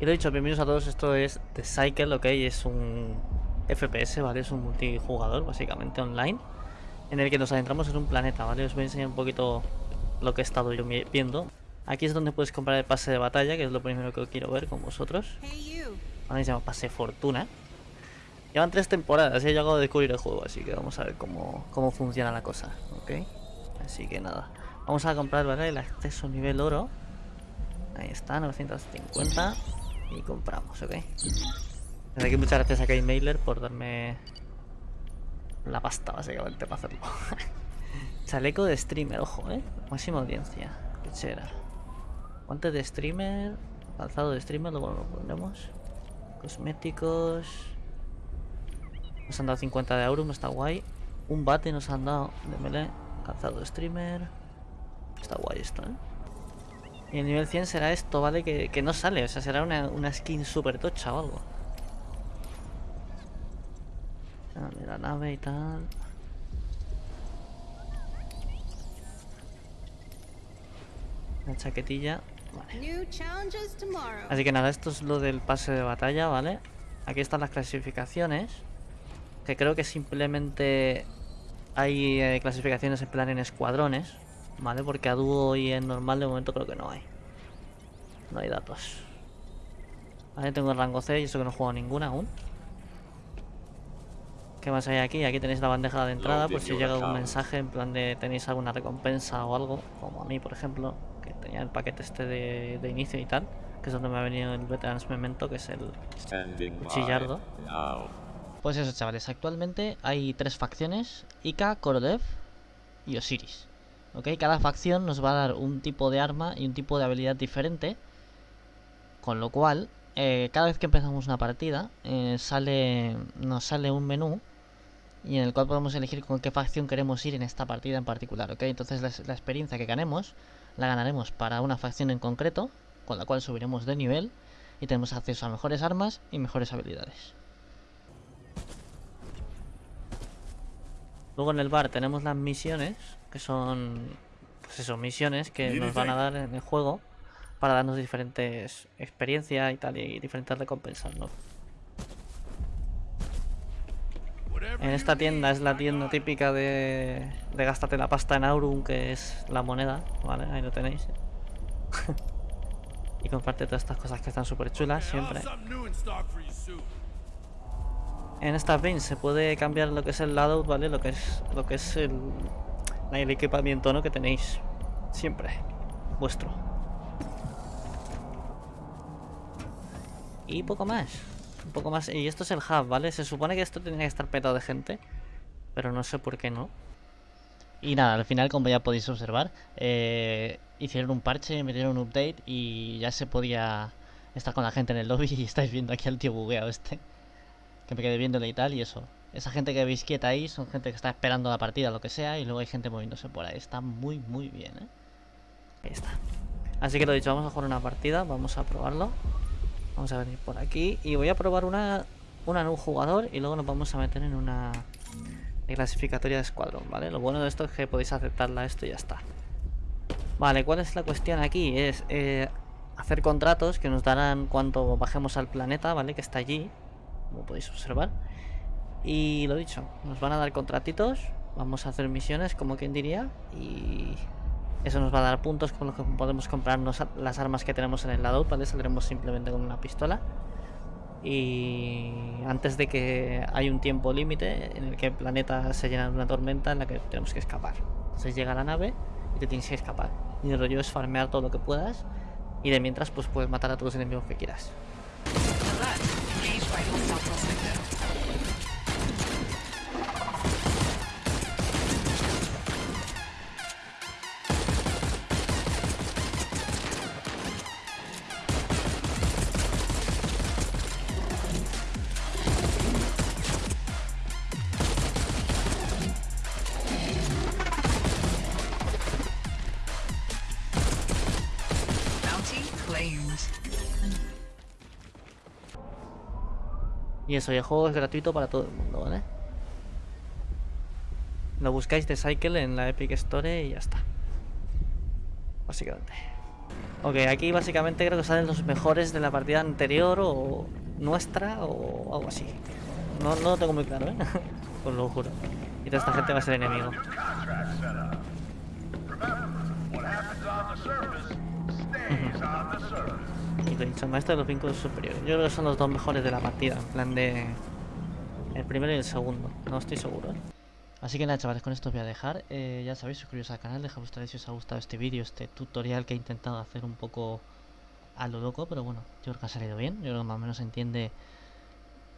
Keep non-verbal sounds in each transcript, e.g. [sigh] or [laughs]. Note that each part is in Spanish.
Y lo dicho, bienvenidos a todos, esto es The Cycle, ok, es un FPS, ¿vale? Es un multijugador, básicamente, online En el que nos adentramos en un planeta, ¿vale? Os voy a enseñar un poquito lo que he estado yo viendo Aquí es donde puedes comprar el pase de batalla, que es lo primero que quiero ver con vosotros Ahora se llama pase fortuna Llevan tres temporadas he llegado a descubrir el juego, así que vamos a ver cómo, cómo funciona la cosa, ¿ok? Así que nada, vamos a comprar, ¿vale? El acceso nivel oro Ahí está, 950 y compramos, ¿ok? Desde aquí muchas gracias a Kate Mailer por darme la pasta, básicamente, para hacerlo. [laughs] Chaleco de streamer, ojo, ¿eh? Máxima audiencia. Pechera. Guantes de streamer. Calzado de streamer, luego lo pondremos. Cosméticos. Nos han dado 50 de Aurum, está guay. Un bate nos han dado de melee. Calzado de streamer. Está guay esto, ¿eh? Y el nivel 100 será esto, ¿vale? Que, no sale, o sea, será una, skin super tocha o algo. Dale la nave y tal. La chaquetilla. Vale. Así que nada, esto es lo del pase de batalla, ¿vale? Aquí están las clasificaciones. Que creo que simplemente hay eh, clasificaciones en plan en escuadrones. ¿Vale? Porque a dúo y en normal de momento creo que no hay. No hay datos. Vale, tengo el rango C y eso que no he jugado ninguna aún. ¿Qué más hay aquí? Aquí tenéis la bandeja de entrada por si llega algún mensaje en plan de tenéis alguna recompensa o algo. Como a mí, por ejemplo, que tenía el paquete este de, inicio y tal. Que es donde me ha venido el Veterans Memento, que es el cuchillardo. Pues eso, chavales. Actualmente hay tres facciones. Ica, Korolev y Osiris. Cada facción nos va a dar un tipo de arma y un tipo de habilidad diferente. Con lo cual, eh, cada vez que empezamos una partida, eh, sale, nos sale un menú y en el cual podemos elegir con qué facción queremos ir en esta partida en particular, ¿ok? Entonces la, la, experiencia que ganemos la ganaremos para una facción en concreto, con la cual subiremos de nivel y tenemos acceso a mejores armas y mejores habilidades. Luego en el bar tenemos las misiones, que son, pues eso, misiones que nos van a dar en el juego para darnos diferentes experiencias y tal, y diferentes recompensas, ¿no? En esta tienda es la tienda típica de, de gástate la pasta en Aurum, que es la moneda, ¿vale? Ahí lo tenéis. [laughs] y comparte todas estas cosas que están súper chulas siempre. En estas bins se puede cambiar lo que es el layout, ¿vale? Lo que es lo que es el, el equipamiento, ¿no? Que tenéis siempre vuestro. Y poco más. Un poco más. Y esto es el hub, ¿vale? Se supone que esto tenía que estar petado de gente. Pero no sé por qué no. Y nada, al final, como ya podéis observar, eh, hicieron un parche, metieron un update y ya se podía estar con la gente en el lobby. [laughs] Y estáis viendo aquí al tío bugueado este que me quedé viéndole y tal, y eso. Esa gente que veis quieta ahí son gente que está esperando la partida, lo que sea, y luego hay gente moviéndose por ahí. Está muy, muy bien, ¿eh? Ahí está. Así que lo dicho, vamos a jugar una partida, vamos a probarlo. Vamos a venir por aquí y voy a probar una, una en un jugador y luego nos vamos a meter en una clasificatoria de escuadrón, ¿vale? Lo bueno de esto es que podéis aceptarla esto y ya está. Vale, ¿cuál es la cuestión aquí? Es eh, hacer contratos que nos darán cuando bajemos al planeta, ¿vale? Que está allí como podéis observar. Y lo dicho, nos van a dar contratitos, vamos a hacer misiones, como quien diría, y eso nos va a dar puntos con los que podemos comprarnos las armas que tenemos en el lado, ¿vale? Saldremos simplemente con una pistola. Y antes de que hay un tiempo límite en el que el planeta se llena de una tormenta en la que tenemos que escapar. Entonces llega la nave y te tienes que escapar. Y el rollo es farmear todo lo que puedas y de mientras pues puedes matar a todos los enemigos que quieras. Y eso, y el juego es gratuito para todo el mundo, ¿vale? Lo buscáis de Cycle en la Epic Store y ya está. Básicamente. Ok, aquí básicamente creo que salen los mejores de la partida anterior o nuestra o algo así. No, no lo tengo muy claro, ¿eh? [laughs] Os lo juro. Y toda esta gente va a ser enemigo. Y lo dicho, maestro de los vínculos superiores. Yo creo que son los dos mejores de la partida, en plan de... El primero y el segundo. No estoy seguro. Así que nada, chavales, con esto os voy a dejar. Eh, ya sabéis, suscribiros al canal, dejad vuestra like si os ha gustado este vídeo, este tutorial que he intentado hacer un poco a lo loco, pero bueno, yo creo que ha salido bien. Yo creo que más o menos entiende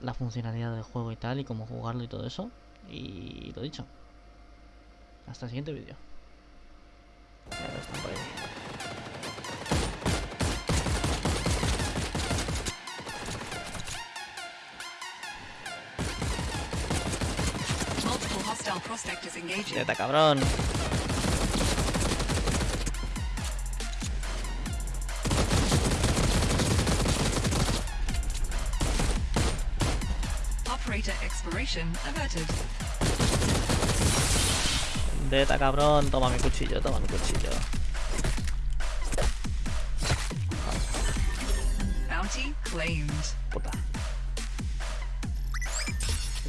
la funcionalidad del juego y tal, y cómo jugarlo y todo eso. Y lo dicho. Hasta el siguiente vídeo. Neta, cabrón. Operator expiration averted. Neta, cabrón. Toma mi cuchillo, toma mi cuchillo. Bounty claimed. Puta.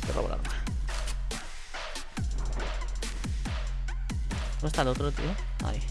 Te robo el arma. ¿Dónde está el otro, tío? Ahí.